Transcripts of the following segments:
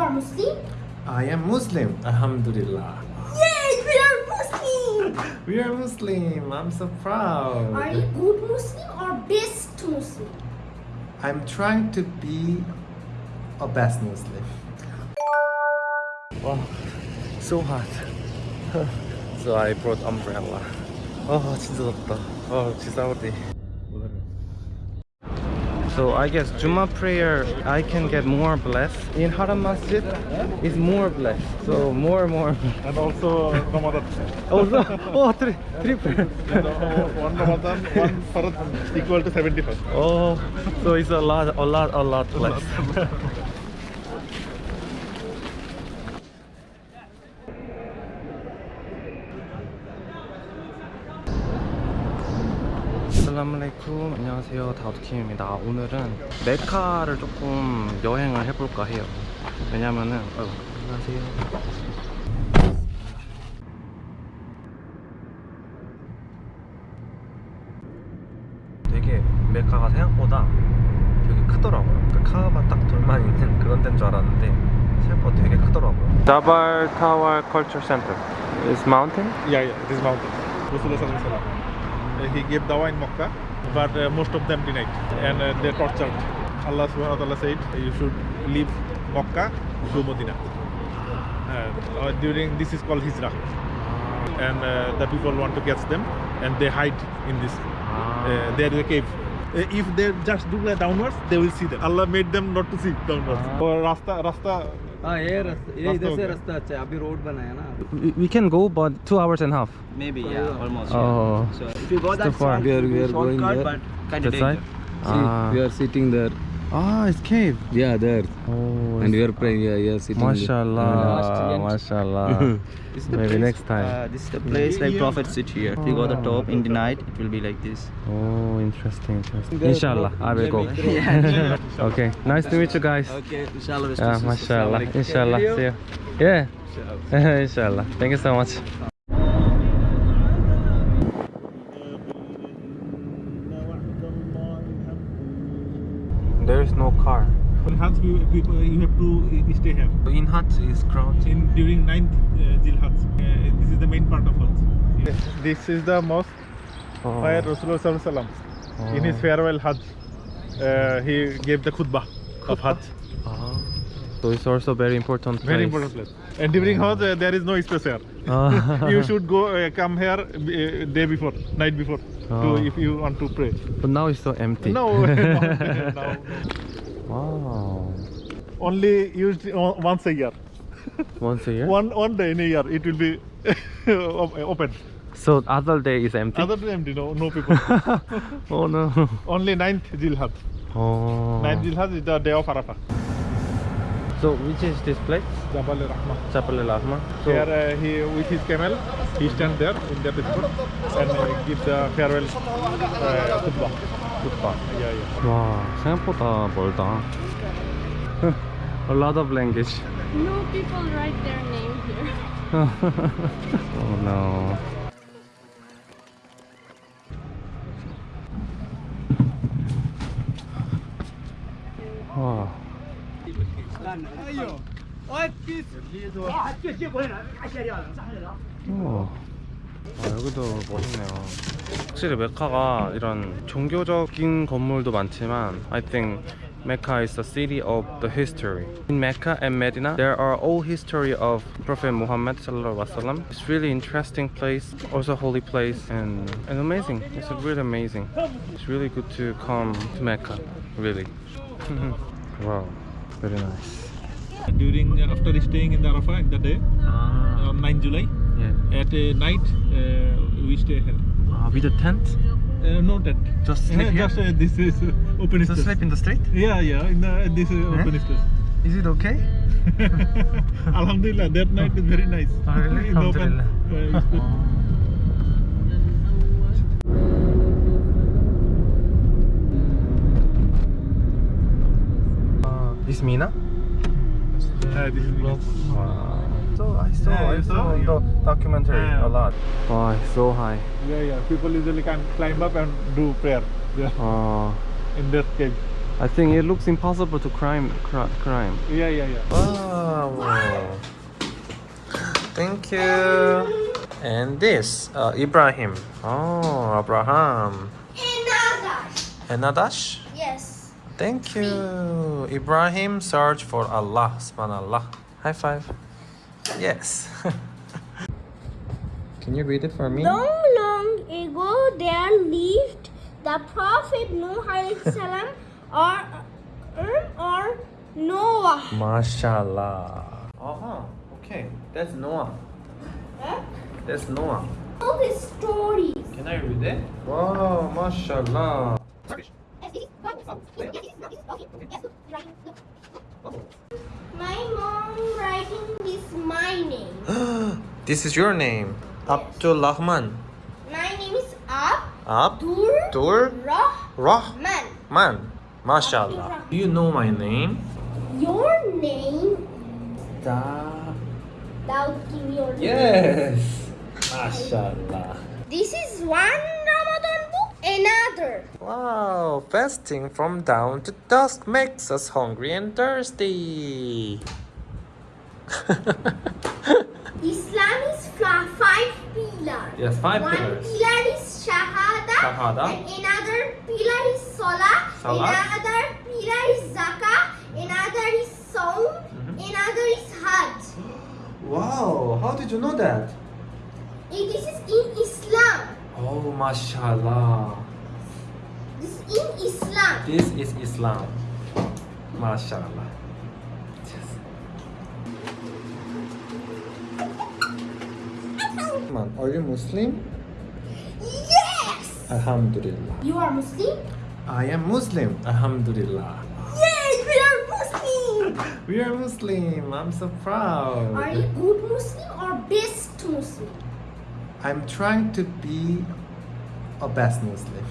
are Muslim? I am Muslim. Alhamdulillah. Yay, we are Muslim! We are Muslim. I'm so proud. Are you good Muslim or best Muslim? I'm trying to be a best Muslim. Wow, so hot. so I brought umbrella. 아 진짜 덥다. 아 진짜 어디. So I guess Juma prayer I can get more blessed. In Haram Masjid is more blessed. So more and more. And also Ramadan. Oh no! Oh three triple. one Ramadan, one Farad equal to 75. Oh, so it's a lot, a lot, a lot 살라말레이쿰. 안녕하세요. 다우드킴입니다. 오늘은 메카를 조금 여행을 해볼까 해요. 왜냐면은 어, 안녕하세요. 되게 메카가 생각보다 되게 크더라고요. 그 카바 딱 둘만 있는 그런 데인 줄 알았는데 생각보다 되게 크더라고요. 자발 타월 컬처 센터 Is mountain? Yeah, yeah, it is mountain. Alaihi Wasallam. Uh, he gave dawa in Makkah, but uh, most of them denied and uh, they tortured. Allah subhanahu wa ta'ala said, you should leave mokka to Medina. Uh, during this is called Hijrah. And uh, the people want to catch them and they hide in this. Uh, there is a cave. if they just do downwards, they will see them. Allah made them not to see downwards. Or Rasta, Rasta हाँ ये रास्ता ये रास्ता इधर हो से गया। रास्ता अच्छा है अभी रोड बनाया ना We, we can go but two hours and a half maybe yeah almost Oh. yeah. so if you go It's that too far. side, We are- we are shortcut, going there. but kind That of side? dangerous. See, Ah. we are sitting there. Ah, it's cave Yeah, there. Oh, And we are praying. Yeah, yeah, sitting. there. Mashallah, mashallah. This is the Maybe place, next time. uh, this is the place like prophet sit here if you go the top in the night it will be like this Oh, interesting, interesting. Inshallah, I will go. yeah okay, nice to meet you guys. okay inshallah Yeah, mashallah, inshallah. See you. Yeah, inshallah. Thank you so much. There is no car. In Hajj, you, people, you have to uh, stay here. In Hajj is crowded. in during 9th uh, Zil Hajj. Uh, this is the main part of Hajj. This is the mosque Oh. where Rasulullah Sallallahu Alaihi Wasallam, in his Oh. farewell Hajj, uh, he gave the khutbah of Hajj. Ah. So it's also very important place. Very important place. And during Hajj, uh, there is no space here. Ah. you should go uh, come here uh, day before, night before, Oh. to, if you want to pray. But now it's so empty. No, no, no. Wow. only used once a year. Once a year? One one day in a year, it will be open. So other day is empty? Other day empty, no, no people. oh no. only 9th Zil Hajj. Oh. 9th Zil Hajj is the day of Arafah. So which is this place? Jabal Rahmah. Chapel Al Ahmar. So Here uh, he with his camel, he stand there in the spot and uh, give the farewell uh, khutbah. Yeah. 와 생각보다 멀다. A lot of language. No people write their name here. oh no. 와. 어. 아, 여기도 멋있네요. 확실히 메카가 이런 종교적인 건물도 많지만 I think Mecca is the city of the history. In Mecca and Medina, there are all history of Prophet Muhammad sallallahu alaihi wasallam. It's really interesting place, also holy place, and and amazing. It's really amazing. It's really good to come to Mecca, really. wow, very nice. During uh, after staying in the Arafah in the day Ah, on 9 July yeah. at uh, night uh, we stay here. Uh, with a tent? Uh, no tent. Just sleep here? Just uh, this is uh, open Just sleep in the street? Yeah, yeah. In the, this is Eh? open space. Is it okay? Alhamdulillah, that night is very nice. Oh, really? In the open, Alhamdulillah. uh. Uh, is Mina? Uh, this is Wow. So I saw, Yeah, I you saw saw? the documentary Yeah. a lot. Wow, it's so high. Yeah, yeah. People usually can climb up and do prayer there Uh, in that cave. I think it looks impossible to climb. Cri- climb. Yeah, yeah, yeah. 와 Wow. Thank you. And this, uh, Ibrahim. Oh, Abraham. Another. Enadash. Yes. Thank you. Ibrahim search for Allah. Subhanallah. High five. Yes. Can you read it for me? Long, long ago, there lived the Prophet Nuh alayhi salam or, or Noah. Mashallah. Uh-huh. Okay. That's Noah. Huh? That's Noah. All the stories. Can I read it? Wow, mashallah. My mom writing this my name. this is your name. Abdul Rahman. My name is Abdur Abdur Rahman. Rahman. Mashallah. Do you know my name? Your name? Da. Now give your name. Yes. Mashallah. This is one. Another. Wow, fasting from dawn to dusk makes us hungry and thirsty. Islam is five pillars. Yes, five one pillars. pillar is shahada, Shahada. and another pillar is salah, Salah. another pillar is zakah, another is saum, Mm-hmm. another is hajj. Wow, how did you know that? This is in Islam. Oh, mashallah. This is in Islam. This is Islam. Mashallah. Man, are you Muslim? Yes! Alhamdulillah. You are Muslim? I am Muslim. Alhamdulillah. Yes, we are Muslim! We are Muslim. I'm so proud. Are you good Muslim or best Muslim? I'm trying to be a best Muslim.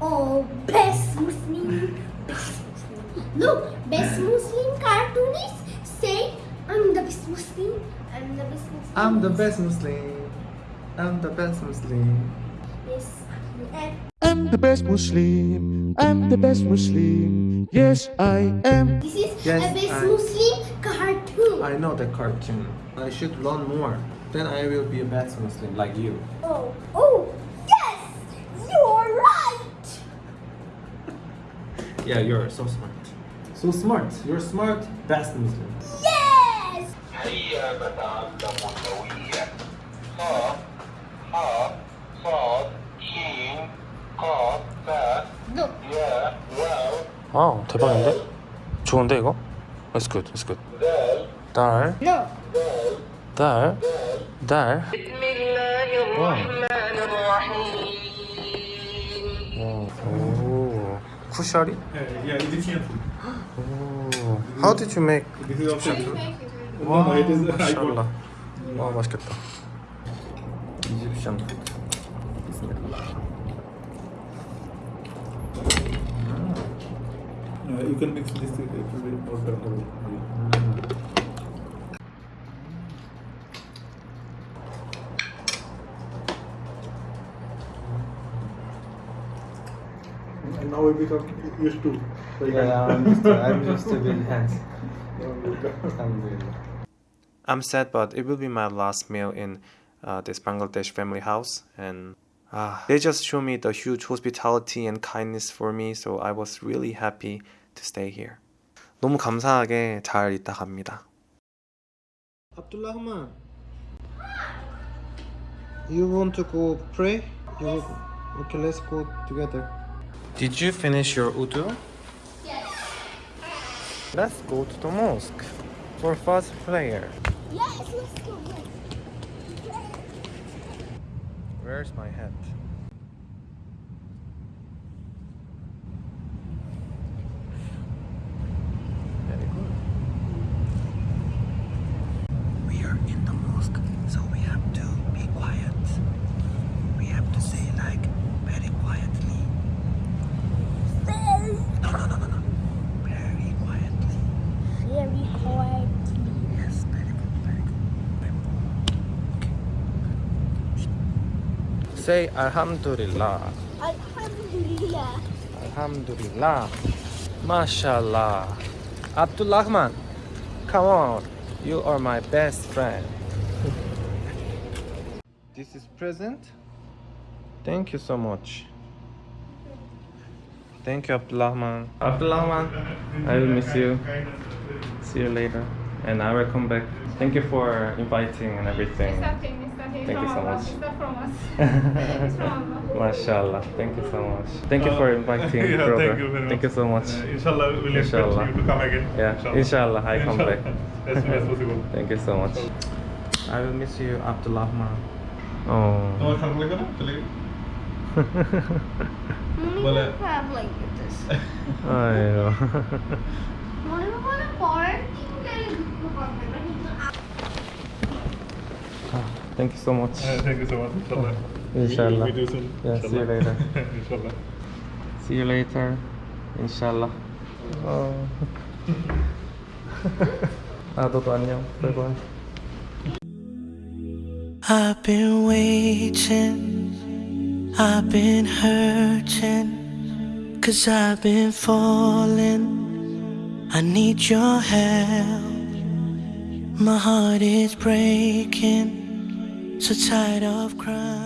Oh, best Muslim. Best Muslim. Look, best Muslim cartoonist say, I'm the best Muslim. I'm the best Muslim. I'm the best Muslim. I'm the best Muslim. Yes. I'm the best Muslim. I'm the best Muslim. Yes, I am. this is Yes, a best I- Muslim cartoon. I know the cartoon. I should learn more. Then I will be a bad Muslim like you. Oh, oh, yes! You're right! yeah, you're so smart. So smart. You're smart, best Muslim. Yes! 와우 oh, 대박인데? 좋은데 이거? That's good, That's good. 달. 달. 달 오, 쿠샤리? yeah, Egyptian food. 오, how did you make? This is also 와, no, it is I 마샬라. got 와 맛있겠다. 이집션 푸드. Uh, you can mix this with it will now we become used to. Yeah, I'm. I'm sad, but it will be my last meal in uh, this Bangladesh family house, and uh, they just show me the huge hospitality and kindness for me. So I was really happy to stay here. 너무 감사하게 잘 있다 갑니다. Abdulrahman, you want to go pray? You okay, let's go together. Did you finish your wudu? Yes. Let's go to the mosque for first prayer. Yes, let's go. Where's my hat? Very good. We are in the mosque, so we have to be quiet. We have to say like very quietly. Very, No, no, no, no, no. Very quietly. very quietly. Yes, very good, very good. Very good. Say Alhamdulillah. Alhamdulillah. Alhamdulillah. Mashallah. Abdul Rahman, come on. You are my best friend. This is present. Thank you so much. Thank you, Abdulrahman. Abdulrahman, I will miss you. See you later. And I will come back. Thank you for inviting and everything. Nothing, it's nothing. Thank you so from Allah. much. It's not from us. it's from Allah. Mashallah. Thank you so much. Thank you for inviting, yeah, brother. thank you very much. Thank you so much. Uh, inshallah, we'll Inshallah. expect you to come again. Yeah, inshallah, I come back. as soon as possible. Thank you so much. I will miss you, Abdulrahman. Oh. তোমার খারাপ লাগে না চলে গেলে? মনে বলে- হয় খারাপ লাগতেছে Ayo. মনে হয় পরের দিন গেলে দুঃখ করবে Thank you so much. Uh, thank you so much. Inshallah. Inshallah. We'll meet you soon. Yeah, see you later. inshallah. See you later. Inshallah. Oh. 아, 너도 안녕. 바이바이. I've been waiting, I've been hurting, cause I've been falling. I need your help. My heart is breaking, so tired of crying.